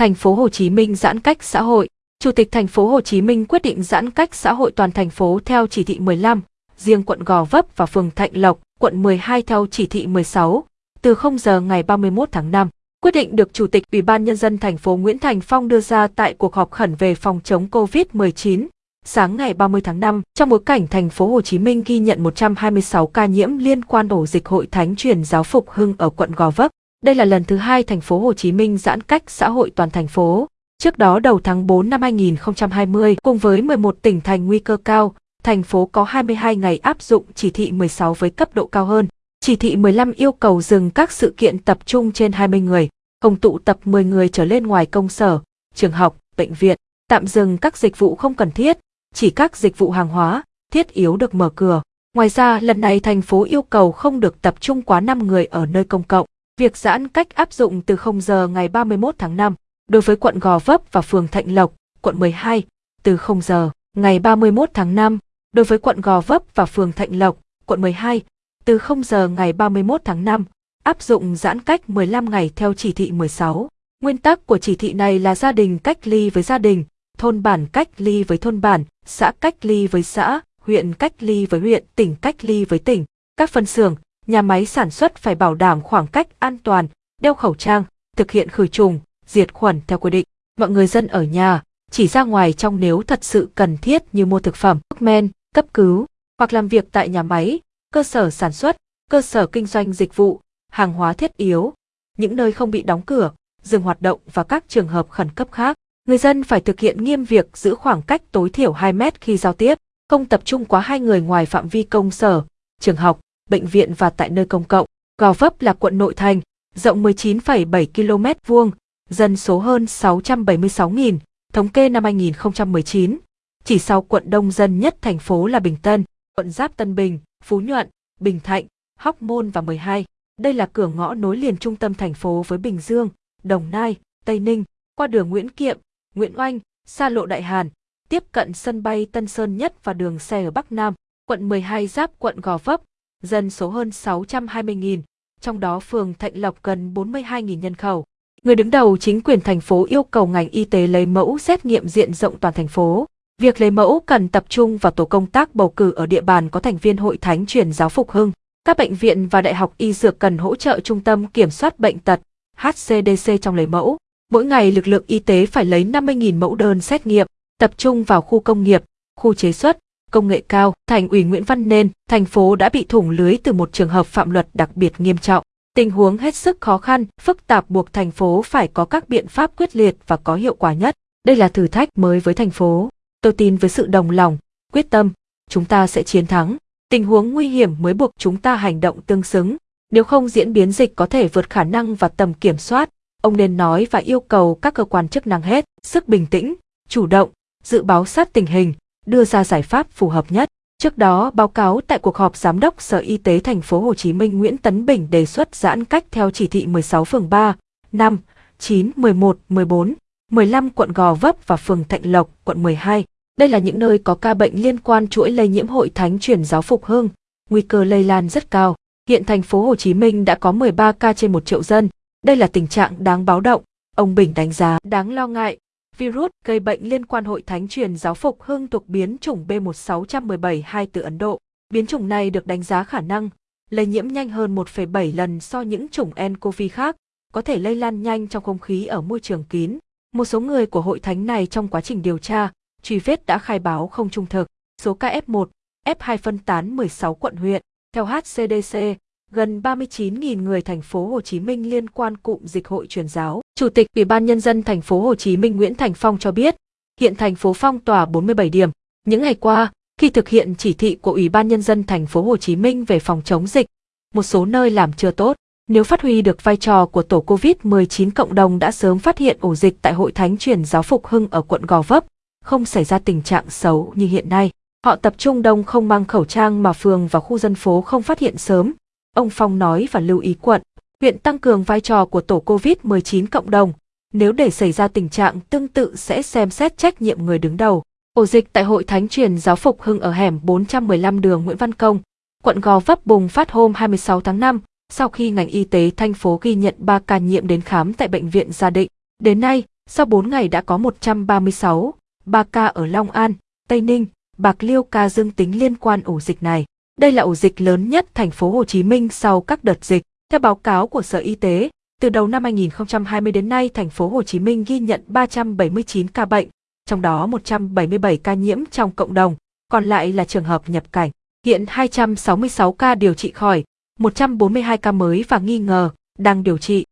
Thành phố Hồ Chí Minh giãn cách xã hội. Chủ tịch thành phố Hồ Chí Minh quyết định giãn cách xã hội toàn thành phố theo chỉ thị 15, riêng quận Gò Vấp và phường Thạnh Lộc, quận 12 theo chỉ thị 16, từ 0 giờ ngày 31 tháng 5. Quyết định được Chủ tịch Ủy ban Nhân dân thành phố Nguyễn Thành Phong đưa ra tại cuộc họp khẩn về phòng chống COVID-19 sáng ngày 30 tháng 5, trong bối cảnh thành phố Hồ Chí Minh ghi nhận 126 ca nhiễm liên quan ổ dịch Hội Thánh truyền giáo Phục Hưng ở quận Gò Vấp. Đây là lần thứ hai thành phố Hồ Chí Minh giãn cách xã hội toàn thành phố. Trước đó đầu tháng 4 năm 2020, cùng với 11 tỉnh thành nguy cơ cao, thành phố có 22 ngày áp dụng chỉ thị 16 với cấp độ cao hơn. Chỉ thị 15 yêu cầu dừng các sự kiện tập trung trên 20 người, không tụ tập 10 người trở lên ngoài công sở, trường học, bệnh viện, tạm dừng các dịch vụ không cần thiết, chỉ các dịch vụ hàng hóa, thiết yếu được mở cửa. Ngoài ra, lần này thành phố yêu cầu không được tập trung quá 5 người ở nơi công cộng. Việc giãn cách áp dụng từ 0 giờ ngày 31 tháng 5 đối với quận Gò Vấp và phường Thạnh Lộc, quận 12, từ 0 giờ ngày 31 tháng 5 đối với quận Gò Vấp và phường Thạnh Lộc, quận 12, từ 0 giờ ngày 31 tháng 5, áp dụng giãn cách 15 ngày theo chỉ thị 16. Nguyên tắc của chỉ thị này là gia đình cách ly với gia đình, thôn bản cách ly với thôn bản, xã cách ly với xã, huyện cách ly với huyện, tỉnh cách ly với tỉnh. Các phân xưởng, nhà máy sản xuất phải bảo đảm khoảng cách an toàn, đeo khẩu trang, thực hiện khử trùng, diệt khuẩn theo quy định. Mọi người dân ở nhà, chỉ ra ngoài trong nếu thật sự cần thiết như mua thực phẩm, thuốc men, cấp cứu, hoặc làm việc tại nhà máy, cơ sở sản xuất, cơ sở kinh doanh dịch vụ, hàng hóa thiết yếu, những nơi không bị đóng cửa, dừng hoạt động và các trường hợp khẩn cấp khác. Người dân phải thực hiện nghiêm việc giữ khoảng cách tối thiểu 2 mét khi giao tiếp, không tập trung quá hai người ngoài phạm vi công sở, trường học, bệnh viện và tại nơi công cộng. Gò Vấp là quận nội thành, rộng 19,7 km vuông, dân số hơn 676.000, thống kê năm 2019. Chỉ sau quận đông dân nhất thành phố là Bình Tân, quận Giáp Tân Bình, Phú Nhuận, Bình Thạnh, Hóc Môn và 12. Đây là cửa ngõ nối liền trung tâm thành phố với Bình Dương, Đồng Nai, Tây Ninh, qua đường Nguyễn Kiệm, Nguyễn Oanh, xa lộ Đại Hàn, tiếp cận sân bay Tân Sơn Nhất và đường xe ở Bắc Nam, quận 12 giáp quận Gò Vấp, dân số hơn 620.000, trong đó phường Thạnh Lộc gần 42.000 nhân khẩu. Người đứng đầu chính quyền thành phố yêu cầu ngành y tế lấy mẫu xét nghiệm diện rộng toàn thành phố. Việc lấy mẫu cần tập trung vào tổ công tác bầu cử ở địa bàn có thành viên hội thánh truyền giáo Phục Hưng. Các bệnh viện và đại học y dược cần hỗ trợ trung tâm kiểm soát bệnh tật HCDC trong lấy mẫu. Mỗi ngày lực lượng y tế phải lấy 50.000 mẫu đơn xét nghiệm, tập trung vào khu công nghiệp, khu chế xuất, công nghệ cao. Thành ủy Nguyễn Văn Nên, thành phố đã bị thủng lưới từ một trường hợp phạm luật đặc biệt nghiêm trọng. Tình huống hết sức khó khăn, phức tạp buộc thành phố phải có các biện pháp quyết liệt và có hiệu quả nhất. Đây là thử thách mới với thành phố. Tôi tin với sự đồng lòng, quyết tâm, chúng ta sẽ chiến thắng. Tình huống nguy hiểm mới buộc chúng ta hành động tương xứng. Nếu không diễn biến dịch có thể vượt khả năng và tầm kiểm soát, ông nên nói và yêu cầu các cơ quan chức năng hết sức bình tĩnh, chủ động, dự báo sát tình hình, đưa ra giải pháp phù hợp nhất. Trước đó, báo cáo tại cuộc họp Giám đốc Sở Y tế Thành phố Hồ Chí Minh Nguyễn Tấn Bình đề xuất giãn cách theo chỉ thị 16 phường 3, 5, 9, 11, 14, 15 quận Gò Vấp và phường Thạnh Lộc, quận 12. Đây là những nơi có ca bệnh liên quan chuỗi lây nhiễm hội thánh truyền giáo Phục Hưng, nguy cơ lây lan rất cao. Hiện thành phố Hồ Chí Minh đã có 13 ca trên 1 triệu dân. Đây là tình trạng đáng báo động. Ông Bình đánh giá đáng lo ngại. Virus gây bệnh liên quan hội thánh truyền giáo Phục Hưng thuộc biến chủng B16172 từ Ấn Độ. Biến chủng này được đánh giá khả năng lây nhiễm nhanh hơn 1,7 lần so những chủng nCoV khác, có thể lây lan nhanh trong không khí ở môi trường kín. Một số người của hội thánh này trong quá trình điều tra, truy vết đã khai báo không trung thực. Số ca F1, F2 phân tán 16 quận huyện. Theo HCDC, gần 39.000 người thành phố Hồ Chí Minh liên quan cụm dịch hội truyền giáo. Chủ tịch Ủy ban nhân dân thành phố Hồ Chí Minh Nguyễn Thành Phong cho biết, hiện thành phố phong tỏa 47 điểm. Những ngày qua, khi thực hiện chỉ thị của Ủy ban nhân dân thành phố Hồ Chí Minh về phòng chống dịch, một số nơi làm chưa tốt. Nếu phát huy được vai trò của tổ COVID-19 cộng đồng đã sớm phát hiện ổ dịch tại Hội Thánh truyền giáo Phục Hưng ở quận Gò Vấp, không xảy ra tình trạng xấu như hiện nay. Họ tập trung đông không mang khẩu trang mà phường và khu dân phố không phát hiện sớm. Ông Phong nói và lưu ý quận, huyện tăng cường vai trò của tổ COVID-19 cộng đồng. Nếu để xảy ra tình trạng tương tự sẽ xem xét trách nhiệm người đứng đầu. Ổ dịch tại Hội Thánh truyền giáo Phục Hưng ở hẻm 415 đường Nguyễn Văn Công, quận Gò Vấp bùng phát hôm 26 tháng 5, sau khi ngành y tế thành phố ghi nhận 3 ca nhiễm đến khám tại bệnh viện Gia Định. Đến nay, Sau 4 ngày đã có 136, 3 ca ở Long An, Tây Ninh, Bạc Liêu ca dương tính liên quan ổ dịch này. Đây là ổ dịch lớn nhất thành phố Hồ Chí Minh sau các đợt dịch. Theo báo cáo của Sở Y tế, từ đầu năm 2020 đến nay thành phố Hồ Chí Minh ghi nhận 379 ca bệnh, trong đó 177 ca nhiễm trong cộng đồng, còn lại là trường hợp nhập cảnh. Hiện 266 ca điều trị khỏi, 142 ca mới và nghi ngờ, đang điều trị.